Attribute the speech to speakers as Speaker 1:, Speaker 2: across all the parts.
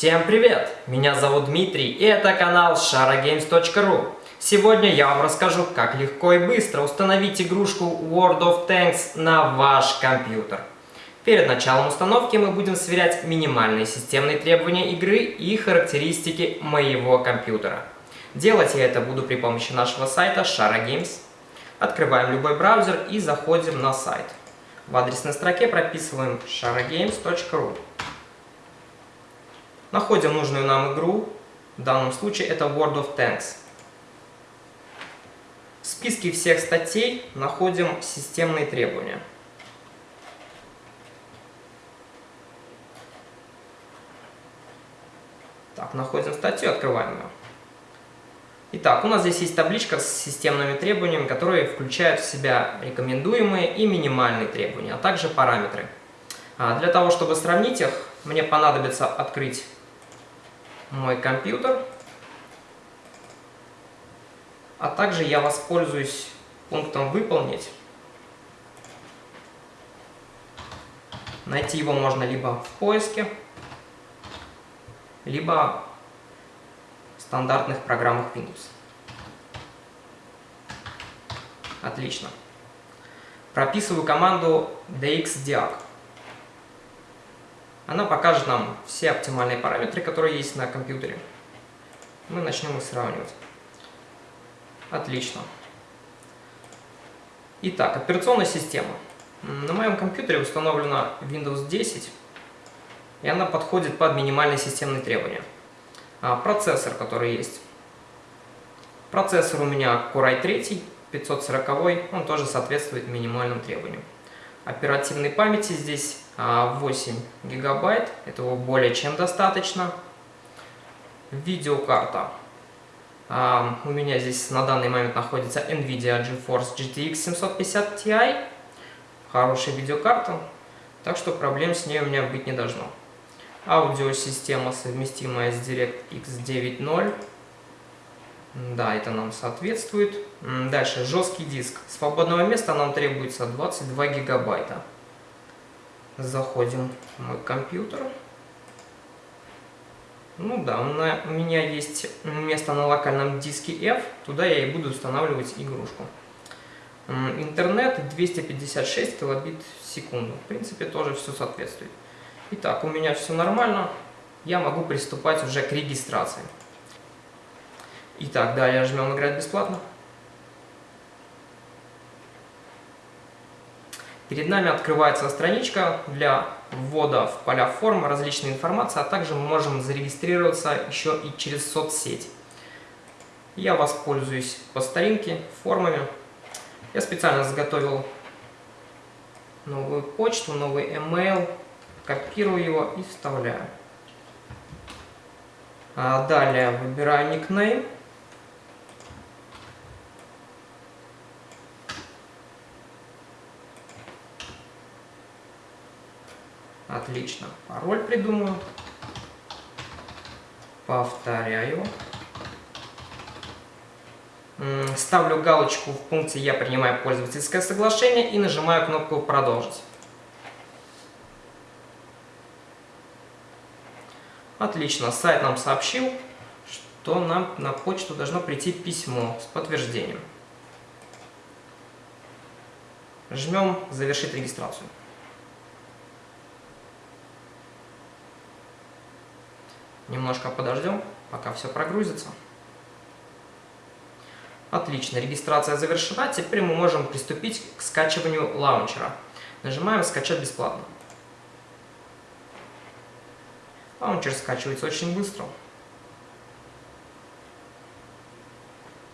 Speaker 1: Всем привет! Меня зовут Дмитрий и это канал sharagames.ru Сегодня я вам расскажу, как легко и быстро установить игрушку World of Tanks на ваш компьютер. Перед началом установки мы будем сверять минимальные системные требования игры и характеристики моего компьютера. Делать я это буду при помощи нашего сайта SharaGames. Открываем любой браузер и заходим на сайт. В адресной строке прописываем sharagames.ru Находим нужную нам игру, в данном случае это World of Tanks. В списке всех статей находим системные требования. Так, находим статью, открываем ее. Итак, у нас здесь есть табличка с системными требованиями, которые включают в себя рекомендуемые и минимальные требования, а также параметры. А для того, чтобы сравнить их, мне понадобится открыть мой компьютер. А также я воспользуюсь пунктом «Выполнить». Найти его можно либо в поиске, либо в стандартных программах Windows. Отлично. Прописываю команду dxdiag. Она покажет нам все оптимальные параметры, которые есть на компьютере. Мы начнем их сравнивать. Отлично. Итак, операционная система. На моем компьютере установлена Windows 10, и она подходит под минимальные системные требования. А, процессор, который есть. Процессор у меня Core i3, 540, он тоже соответствует минимальным требованиям. Оперативной памяти здесь 8 а, гигабайт, этого более чем достаточно. Видеокарта. А, у меня здесь на данный момент находится NVIDIA GeForce GTX 750 Ti. Хорошая видеокарта, так что проблем с ней у меня быть не должно. Аудиосистема совместимая с DirectX 9.0. Да, это нам соответствует. Дальше, жесткий диск. Свободного места нам требуется 22 гигабайта. Заходим в мой компьютер. Ну да, у меня есть место на локальном диске F, туда я и буду устанавливать игрушку. Интернет 256 килобит в секунду. В принципе, тоже все соответствует. Итак, у меня все нормально. Я могу приступать уже к регистрации. Итак, далее жмем «Играть бесплатно». Перед нами открывается страничка для ввода в поля форм различной информации, а также мы можем зарегистрироваться еще и через соцсеть. Я воспользуюсь по старинке формами. Я специально заготовил новую почту, новый email, копирую его и вставляю. А далее выбираю никнейм. Отлично. Пароль придумаю. Повторяю. Ставлю галочку в пункте «Я принимаю пользовательское соглашение» и нажимаю кнопку «Продолжить». Отлично. Сайт нам сообщил, что нам на почту должно прийти письмо с подтверждением. Жмем «Завершить регистрацию». Немножко подождем, пока все прогрузится. Отлично, регистрация завершена. Теперь мы можем приступить к скачиванию лаунчера. Нажимаем «Скачать бесплатно». Лаунчер скачивается очень быстро.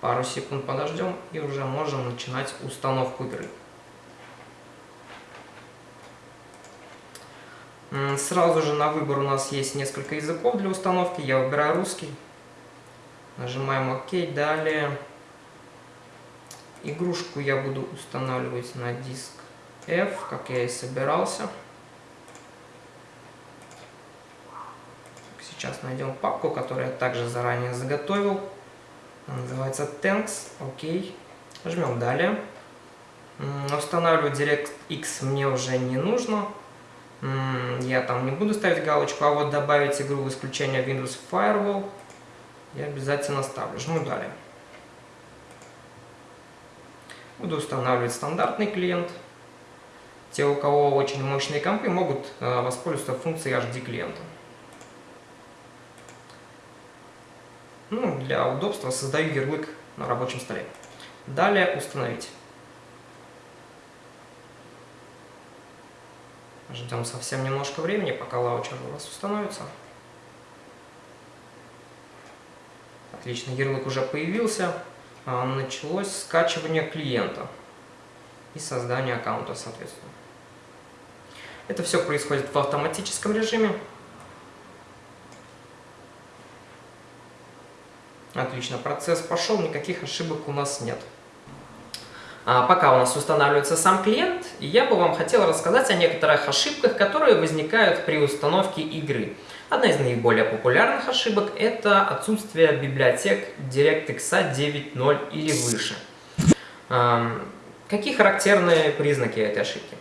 Speaker 1: Пару секунд подождем и уже можем начинать установку игры. Сразу же на выбор у нас есть несколько языков для установки. Я выбираю русский. Нажимаем ОК. Далее игрушку я буду устанавливать на диск F, как я и собирался. Сейчас найдем папку, которую я также заранее заготовил. Она называется Tanks. Окей. Жмем далее. Устанавливать DirectX мне уже не нужно. Я там не буду ставить галочку, а вот добавить игру в исключение Windows Firewall я обязательно ставлю. Жму далее. Буду устанавливать стандартный клиент. Те, у кого очень мощные компы, могут э, воспользоваться функцией HD клиента. Ну, для удобства создаю ярлык на рабочем столе. Далее установить. Ждем совсем немножко времени, пока лаунчер у вас установится. Отлично, ярлык уже появился. А, началось скачивание клиента и создание аккаунта, соответственно. Это все происходит в автоматическом режиме. Отлично, процесс пошел, никаких ошибок у нас нет. А пока у нас устанавливается сам клиент, я бы вам хотел рассказать о некоторых ошибках, которые возникают при установке игры. Одна из наиболее популярных ошибок – это отсутствие библиотек DirectX 9.0 или выше. Какие характерные признаки этой ошибки?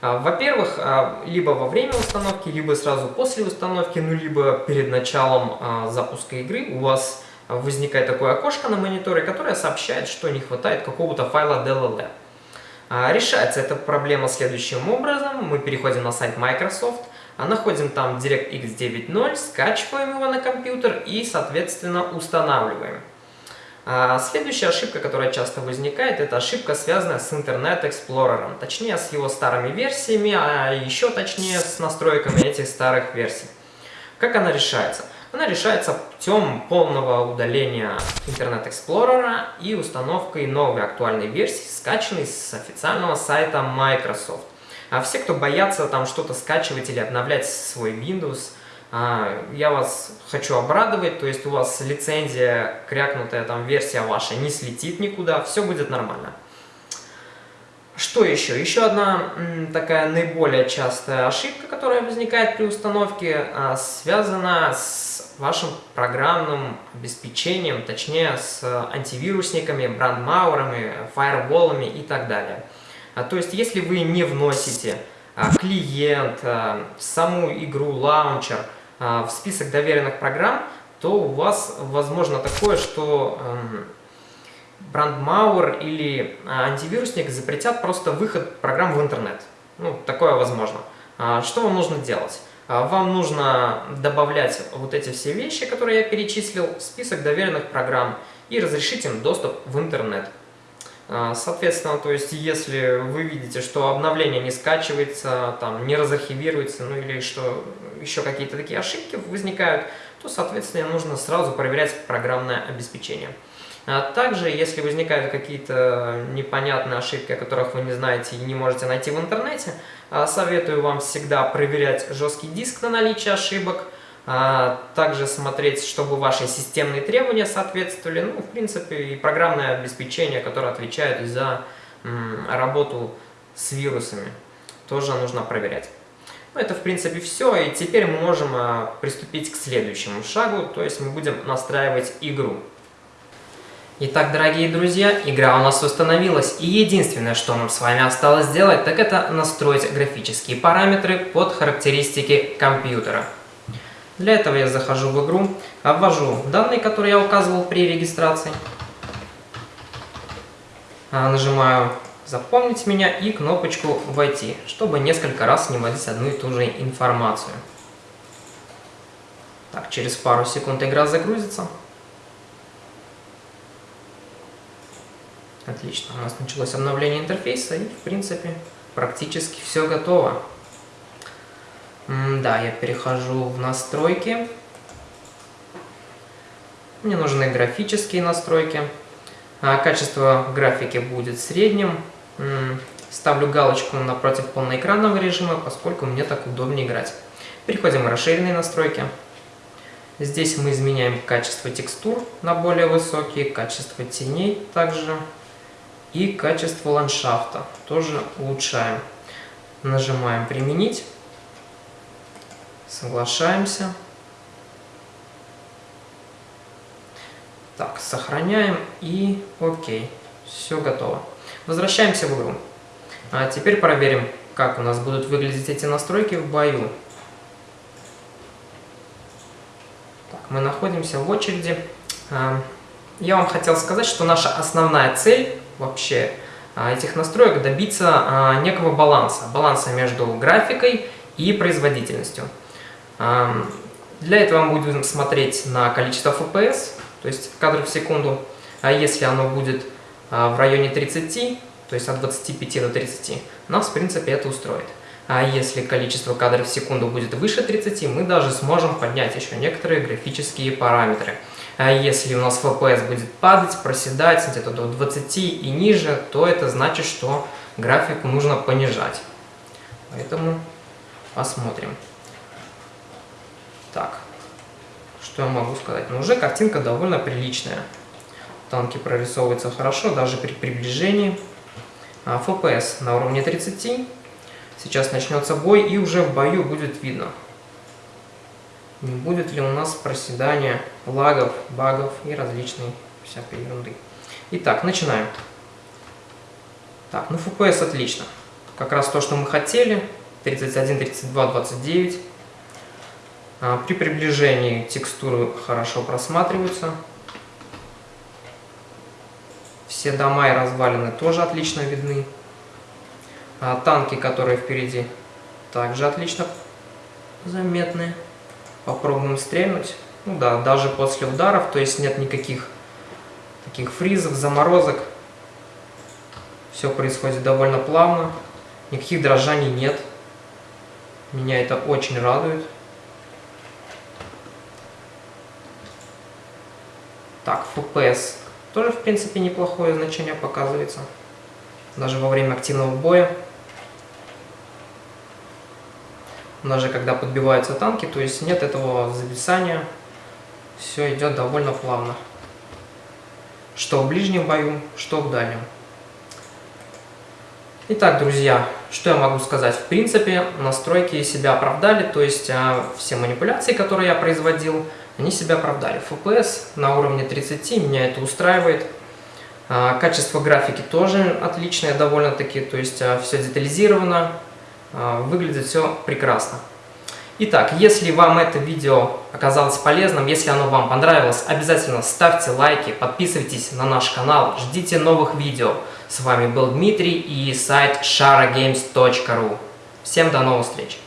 Speaker 1: А, во-первых, а, либо во время установки, либо сразу после установки, ну либо перед началом запуска игры у вас возникает такое окошко на мониторе, которое сообщает, что не хватает какого-то файла DLL. Решается эта проблема следующим образом. Мы переходим на сайт Microsoft, находим там DirectX 9.0, скачиваем его на компьютер и, соответственно, устанавливаем. Следующая ошибка, которая часто возникает, это ошибка, связанная с Internet Explorer, точнее с его старыми версиями, а еще точнее с настройками этих старых версий. Как она решается? Она решается путем полного удаления Internet Explorer и установкой новой актуальной версии, скачанной с официального сайта Microsoft. А все, кто боятся там что-то скачивать или обновлять свой Windows, а, я вас хочу обрадовать, то есть у вас лицензия, крякнутая там версия ваша не слетит никуда, все будет нормально. Что еще? Еще одна такая наиболее частая ошибка, которая возникает при установке, а, связана с вашим программным обеспечением, точнее с антивирусниками, брандмауэрами, фаерволами и так далее. А, то есть, если вы не вносите клиент, саму игру, лаунчер в список доверенных программ, то у вас возможно такое, что брандмауэр или а, антивирусник запретят просто выход программ в интернет. Ну, такое возможно. А, что вам нужно делать? А, вам нужно добавлять вот эти все вещи, которые я перечислил, в список доверенных программ и разрешить им доступ в интернет. Соответственно, то есть, если вы видите, что обновление не скачивается, там, не разархивируется, ну или что еще какие-то такие ошибки возникают, то, соответственно, нужно сразу проверять программное обеспечение. А также, если возникают какие-то непонятные ошибки, о которых вы не знаете и не можете найти в интернете, а, советую вам всегда проверять жесткий диск на наличие ошибок, а, также смотреть, чтобы ваши системные требования соответствовали, ну, в принципе, и программное обеспечение, которое отвечает за работу с вирусами, тоже нужно проверять. Ну, это, в принципе, все, и теперь мы можем приступить к следующему шагу, то есть мы будем настраивать игру. Итак, дорогие друзья, игра у нас установилась, и единственное, что нам с вами осталось сделать, так это настроить графические параметры под характеристики компьютера. Для этого я захожу в игру, ввожу данные, которые я указывал при регистрации, а, нажимаю «Запомнить меня» и кнопочку «Войти», чтобы несколько раз не вводить одну и ту же информацию. Так, через пару секунд игра загрузится. Отлично, у нас началось обновление интерфейса и, в принципе, практически все готово. М да, я перехожу в настройки. Мне нужны графические настройки. А качество графики будет средним. Ставлю галочку напротив полноэкранного режима, поскольку мне так удобнее играть. Переходим в расширенные настройки. Здесь мы изменяем качество текстур на более высокие, качество теней также и качество ландшафта тоже улучшаем. Нажимаем «Применить», соглашаемся. Так, сохраняем и окей, все готово. Возвращаемся в игру. А теперь проверим как у нас будут выглядеть эти настройки в бою. Так, мы находимся в очереди. А, я вам хотел сказать, что наша основная цель вообще а, этих настроек добиться а, некого баланса. Баланса между графикой и производительностью. Для этого мы будем смотреть на количество FPS, то есть кадров в секунду. А если оно будет в районе 30, то есть от 25 до 30, нас в принципе это устроит. А если количество кадров в секунду будет выше 30, мы даже сможем поднять еще некоторые графические параметры. А если у нас FPS будет падать, проседать где-то до 20 и ниже, то это значит, что графику нужно понижать. Поэтому посмотрим. Так, что я могу сказать? Ну, уже картинка довольно приличная. Танки прорисовываются хорошо, даже при приближении. А FPS на уровне 30. Сейчас начнется бой, и уже в бою будет видно, не будет ли у нас проседания, лагов, багов и различной всякой ерунды. Итак, начинаем. Так, ну FPS отлично. Как раз то, что мы хотели. 31, 32, 29. А, при приближении текстуры хорошо просматриваются. Все дома и развалины тоже отлично видны. А танки, которые впереди, также отлично заметны. Попробуем стрельнуть. Ну да, даже после ударов, то есть нет никаких таких фризов, заморозок. Все происходит довольно плавно. Никаких дрожаний нет. Меня это очень радует. Так, FPS тоже, в принципе, неплохое значение показывается. Даже во время активного боя. Даже когда подбиваются танки, то есть нет этого зависания, все идет довольно плавно. Что в ближнем бою, что в дальнем. Итак, друзья, что я могу сказать? В принципе, настройки себя оправдали, то есть а, все манипуляции, которые я производил, они себя оправдали. FPS на уровне 30, меня это устраивает. А, качество графики тоже отличное довольно-таки, то есть а, все детализировано, выглядит все прекрасно. Итак, если вам это видео оказалось полезным, если оно вам понравилось, обязательно ставьте лайки, подписывайтесь на наш канал, ждите новых видео. С вами был Дмитрий и сайт sharagames.ru. Всем до новых встреч!